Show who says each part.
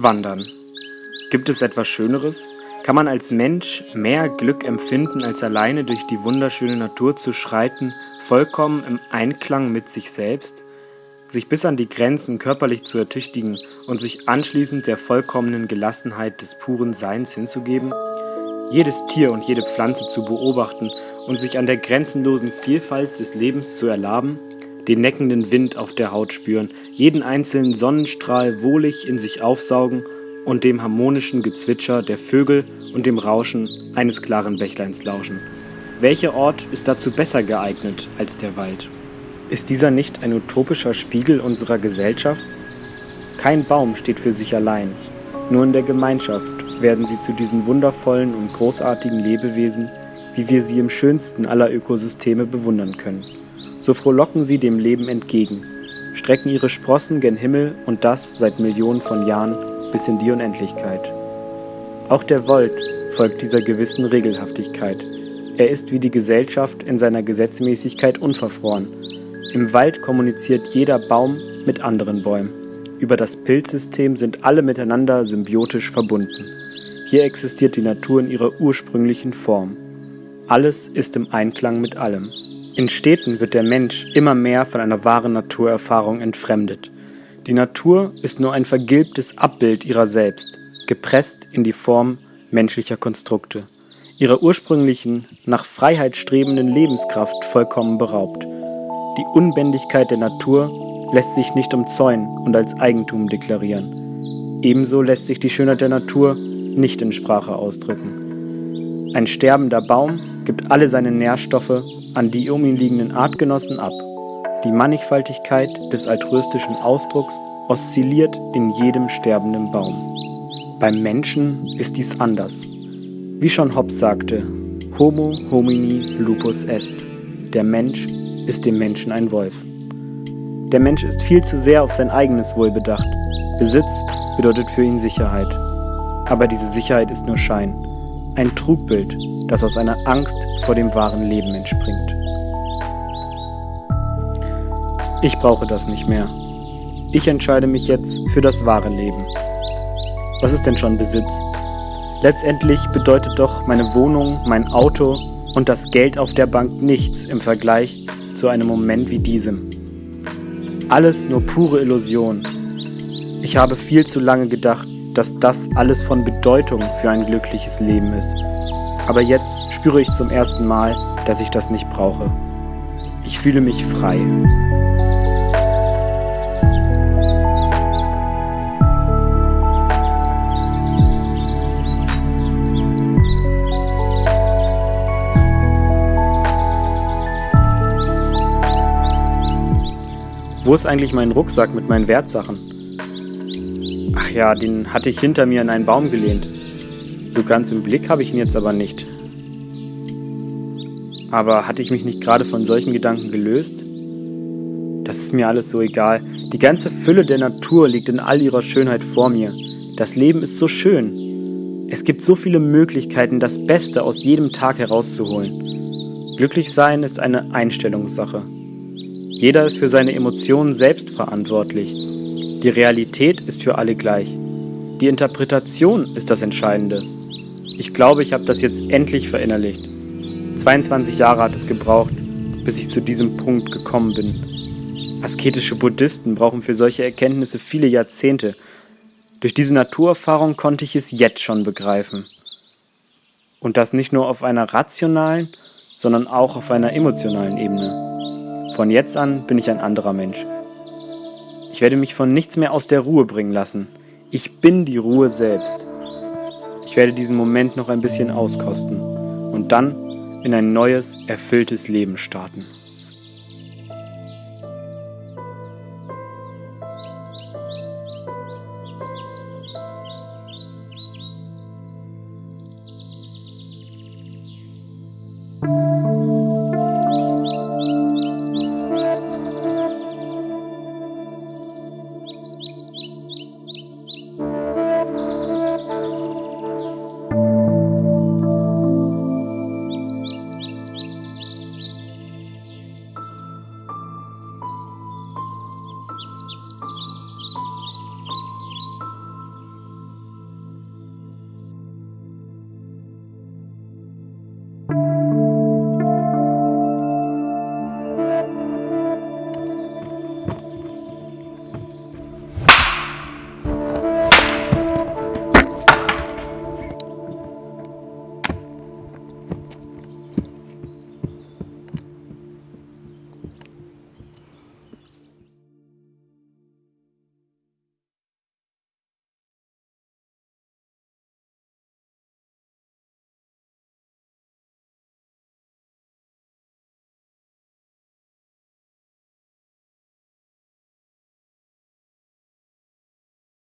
Speaker 1: Wandern. Gibt es etwas Schöneres? Kann man als Mensch mehr Glück empfinden, als alleine durch die wunderschöne Natur zu schreiten, vollkommen im Einklang mit sich selbst? Sich bis an die Grenzen körperlich zu ertüchtigen und sich anschließend der vollkommenen Gelassenheit des puren Seins hinzugeben? Jedes Tier und jede Pflanze zu beobachten und sich an der grenzenlosen Vielfalt des Lebens zu erlaben? Den neckenden Wind auf der Haut spüren, jeden einzelnen Sonnenstrahl wohlig in sich aufsaugen und dem harmonischen Gezwitscher der Vögel und dem Rauschen eines klaren Bächleins lauschen. Welcher Ort ist dazu besser geeignet als der Wald? Ist dieser nicht ein utopischer Spiegel unserer Gesellschaft? Kein Baum steht für sich allein. Nur in der Gemeinschaft werden sie zu diesen wundervollen und großartigen Lebewesen, wie wir sie im schönsten aller Ökosysteme bewundern können so frohlocken sie dem Leben entgegen, strecken ihre Sprossen gen Himmel und das seit Millionen von Jahren bis in die Unendlichkeit. Auch der Wald folgt dieser gewissen Regelhaftigkeit. Er ist wie die Gesellschaft in seiner Gesetzmäßigkeit unverfroren. Im Wald kommuniziert jeder Baum mit anderen Bäumen. Über das Pilzsystem sind alle miteinander symbiotisch verbunden. Hier existiert die Natur in ihrer ursprünglichen Form. Alles ist im Einklang mit allem. In Städten wird der Mensch immer mehr von einer wahren Naturerfahrung entfremdet. Die Natur ist nur ein vergilbtes Abbild ihrer selbst, gepresst in die Form menschlicher Konstrukte, ihrer ursprünglichen, nach Freiheit strebenden Lebenskraft vollkommen beraubt. Die Unbändigkeit der Natur lässt sich nicht umzäunen und als Eigentum deklarieren. Ebenso lässt sich die Schönheit der Natur nicht in Sprache ausdrücken. Ein sterbender Baum gibt alle seine Nährstoffe an die um ihn liegenden Artgenossen ab. Die Mannigfaltigkeit des altruistischen Ausdrucks oszilliert in jedem sterbenden Baum. Beim Menschen ist dies anders. Wie schon Hobbes sagte, Homo homini lupus est. Der Mensch ist dem Menschen ein Wolf. Der Mensch ist viel zu sehr auf sein eigenes Wohl bedacht. Besitz bedeutet für ihn Sicherheit. Aber diese Sicherheit ist nur Schein, ein Trugbild, das aus einer Angst vor dem wahren Leben entspringt. Ich brauche das nicht mehr. Ich entscheide mich jetzt für das wahre Leben. Was ist denn schon Besitz? Letztendlich bedeutet doch meine Wohnung, mein Auto und das Geld auf der Bank nichts im Vergleich zu einem Moment wie diesem. Alles nur pure Illusion. Ich habe viel zu lange gedacht, dass das alles von Bedeutung für ein glückliches Leben ist. Aber jetzt spüre ich zum ersten Mal, dass ich das nicht brauche. Ich fühle mich frei. Wo ist eigentlich mein Rucksack mit meinen Wertsachen? Ach ja, den hatte ich hinter mir in einen Baum gelehnt. So ganz im Blick habe ich ihn jetzt aber nicht. Aber hatte ich mich nicht gerade von solchen Gedanken gelöst? Das ist mir alles so egal. Die ganze Fülle der Natur liegt in all ihrer Schönheit vor mir. Das Leben ist so schön. Es gibt so viele Möglichkeiten, das Beste aus jedem Tag herauszuholen. Glücklich sein ist eine Einstellungssache. Jeder ist für seine Emotionen selbst verantwortlich. Die Realität ist für alle gleich. Die Interpretation ist das Entscheidende. Ich glaube, ich habe das jetzt endlich verinnerlicht. 22 Jahre hat es gebraucht, bis ich zu diesem Punkt gekommen bin. Asketische Buddhisten brauchen für solche Erkenntnisse viele Jahrzehnte. Durch diese Naturerfahrung konnte ich es jetzt schon begreifen. Und das nicht nur auf einer rationalen, sondern auch auf einer emotionalen Ebene. Von jetzt an bin ich ein anderer Mensch. Ich werde mich von nichts mehr aus der Ruhe bringen lassen. Ich bin die Ruhe selbst. Ich werde diesen Moment noch ein bisschen auskosten und dann in ein neues, erfülltes Leben starten.